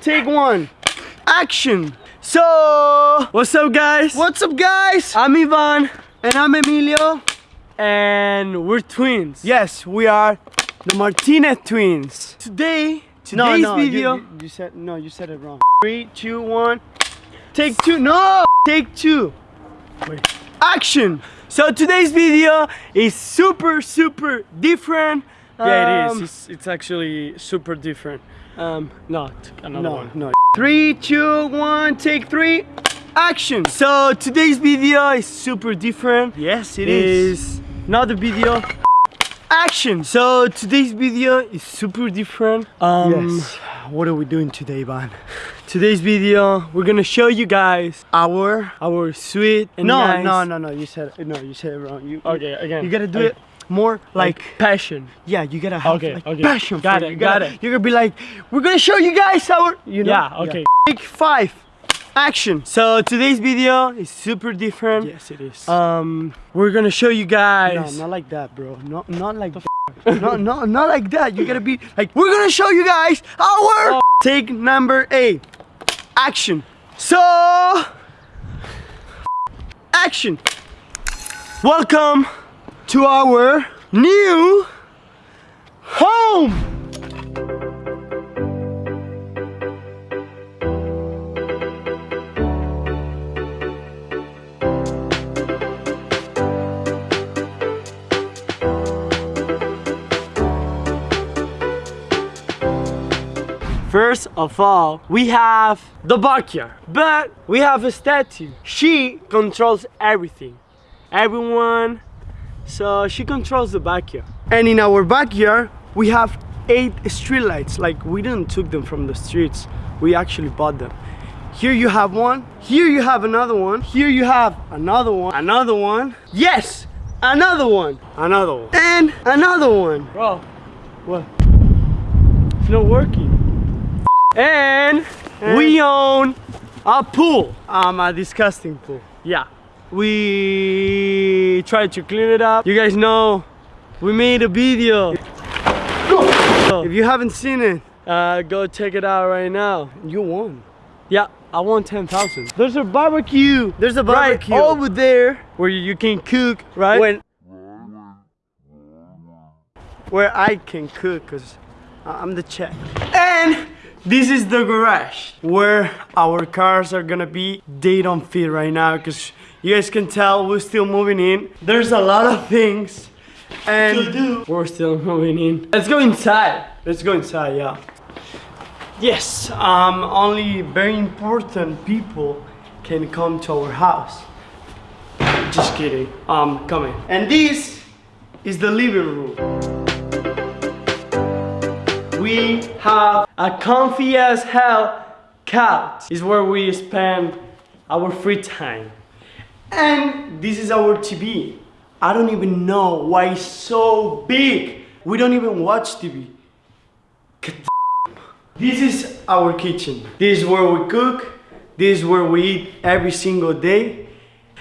take one. Action. So, what's up, guys? What's up, guys? I'm Ivan, And I'm Emilio. and we're twins. Yes, we are the Martinez twins. Today, No, today's no, you- video. You, you said no. You said it wrong. Three, two, one. Take two. No. Take two. Wait. Action. So today's video is super, super different. Yeah, it is. Um, It's, it's actually super different. Um, not another No, one. no. Three, two, one. Take three. Action. So today's video is super different. Yes, it Is not a video. Action. So today's video is super different. Um, yes. What are we doing today, Ivan? Today's video, we're gonna show you guys Our. our sweet and No, nice. no, no, no. You said no. You said it wrong. You. Okay, again. You gotta do it more like, like passion. yeah. You gotta have Okay, like okay. passion. Got it, You got gotta, it. You're gonna be like, we're gonna show you guys our. You know. Yeah, okay. Take five. Action. So today's video is super different. Yes, it is. Um, we're gonna show you no, guys. not like that, bro. Not, not like. no, no, not like that. You gotta be like, we're gonna show you guys our. Oh. Take number eight. Action. So, Action. welcome To our new home. First of all, we have the backyard, but we have a statue. She controls everything, everyone. So she controls the backyard. And in our backyard, we have eight streetlights. Like we didn't took them from the streets. We actually bought them. Here you have one. Here you have another one. Here you have another one. Another one. Yes, another one. Another one. And another one. Bro, what? It's not working. And we own a pool. Um, a disgusting pool. Yeah. We tried to clean it up. You guys know we made a video. If you haven't seen it, Uh, go check it out right now. you won. Yeah, I want 10,000. There's a barbecue There's a right barbecue. over there where you can cook, right? when where I can cook because I'm the chef. And this is the garage where our cars are gonna be. They don't fit right now because you guys can tell we're still moving in. There's a lot of things and We're still moving in. Let's go inside. let's go inside. Yeah. Yes. Um. Only very important people can come to our house. Just kidding. Um. Coming. And this is the living room. We have a comfy as hell couch. Is where we spend our free time. And this is our TV. I don't even know why it's so big. We don't even watch TV. This is our kitchen. This is where we cook. This is where we eat every single day.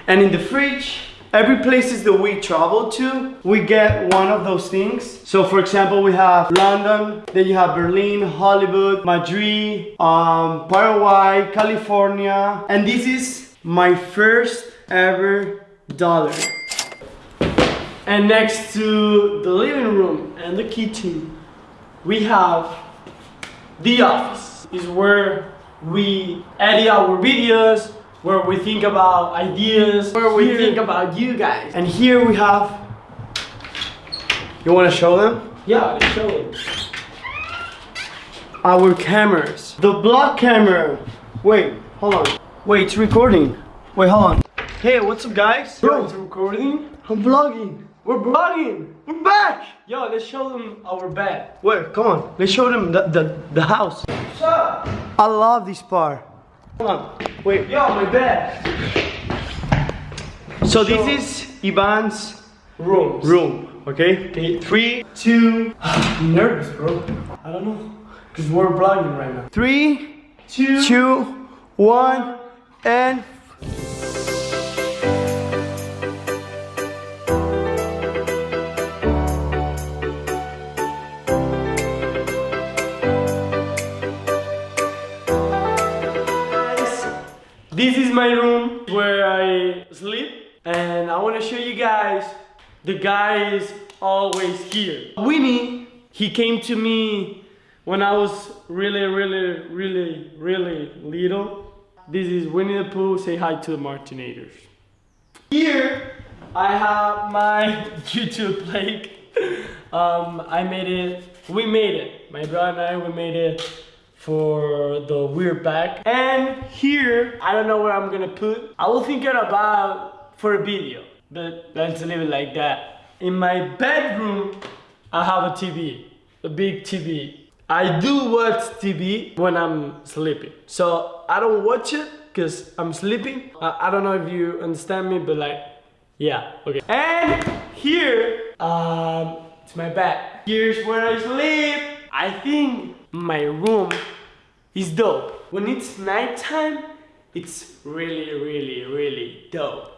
And in the fridge, every places that we travel to, we get one of those things. So for example, we have London, then you have Berlin, Hollywood, Madrid, um, Paraguay, California. And this is my first ever dollar. And next to the living room and the kitchen, we have the office. Is where we edit our videos, where we think about ideas, where we Here. think about you guys. And here we have. You want to show them? Yeah, let's show it. Our cameras. The vlog camera. Wait, hold on. Wait, it's recording. Wait, hold on. Hey, what's up, guys? Bro, it's recording. I'm vlogging. We're vlogging. We're back. Yo, let's show them our bed. Wait, come on. Let's show them the, the, the house. I love this part. Hold on. Wait. Yo, my bed. So this is Ivan's Rooms. room. Okay. Three, two, I'm nervous, bro. I don't know. Because we're vlogging right now. three, Two. two, one, and This is my room where I sleep, and I want to show you guys. The guy is always here. Winnie, he came to me when I was really, really, really, really little. This is Winnie the Pooh. Say hi to the Martinators. Here, I have my YouTube plate. Um, I made it. We made it. My brother and I, we made it for the weird bag. And here, I don't know where I'm gonna put. I will think about for a video, but let's leave it like that. In my bedroom, I have a TV, a big TV. I do watch TV when I'm sleeping. So I don't watch it because I'm sleeping. I, I don't know if you understand me, but like, yeah, okay. And here, um, it's my bed. Here's where I sleep. I think my room is dope. When it's nighttime, it's really, really, really dope.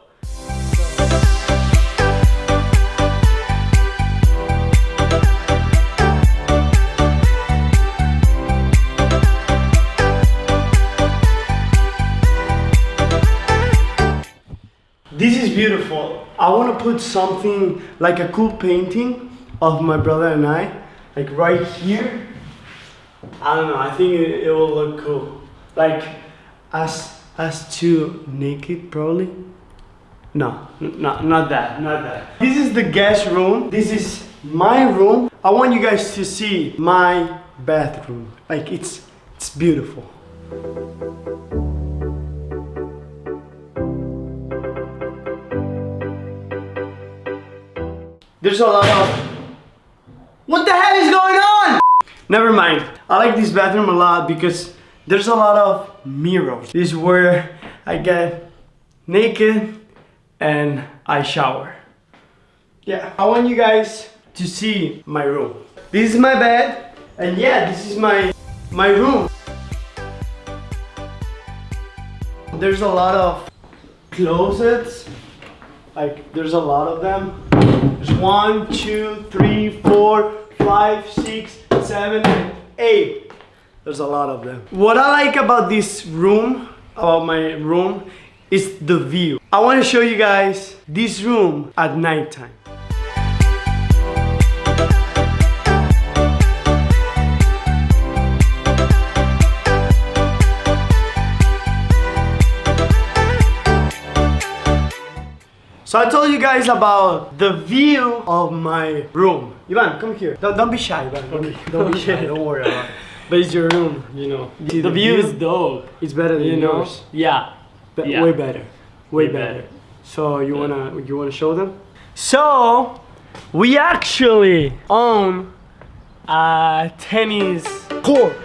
This is beautiful. I want to put something like a cool painting of my brother and I, like right here. I don't know. I think it, it will look cool. Like us, us two naked, probably. No, not not that, not that. This is the guest room. This is my room. I want you guys to see my bathroom. Like it's it's beautiful. There's a lot of. What the hell is going on? Never mind. I like this bathroom a lot because there's a lot of mirrors. This is where I get naked and I shower. Yeah, I want you guys to see my room. This is my bed, and yeah, this is my my room. There's a lot of closets. Like there's a lot of them. There's one, two, three, four, five, six, seven, eight. There's a lot of them. What I like about this room, about my room, is the view. I want to show you guys this room at nighttime. So I told you guys about the view of my room. Ivan, come here. Don't, don't be shy, Ivan. Don't, be, don't be shy. Don't worry about it. But it's your room, you know. The, the view, view? is dope. It's better than You know? yours. Yeah. But Yeah. way better. Way, Way better. better. So you wanna you wanna show them? So we actually own a tennis court.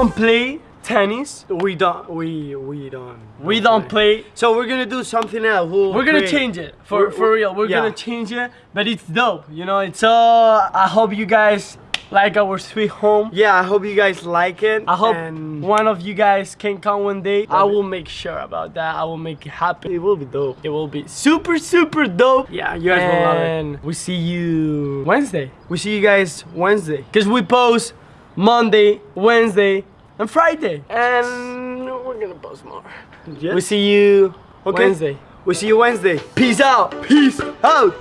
Don't play tennis. We don't we we don't We don't play. So we're gonna do something else. We'll We're gonna change it for We're- for real. We're yeah. gonna change it, but it's dope. You know, it's uh. I hope you guys like our sweet home. Yeah, I hope you guys like it. I hope and one of you guys can come one day. I will make sure about that. I will make it happen. it will be dope. It will be super super dope. Yeah, you guys will love it. And we see you Wednesday. We see you guys Wednesday. Cause we post Monday, Wednesday, and Friday. Um, and we're gonna post more. Yeah. We see you Okay. Wednesday. We see you Wednesday. Peace out. Peace out.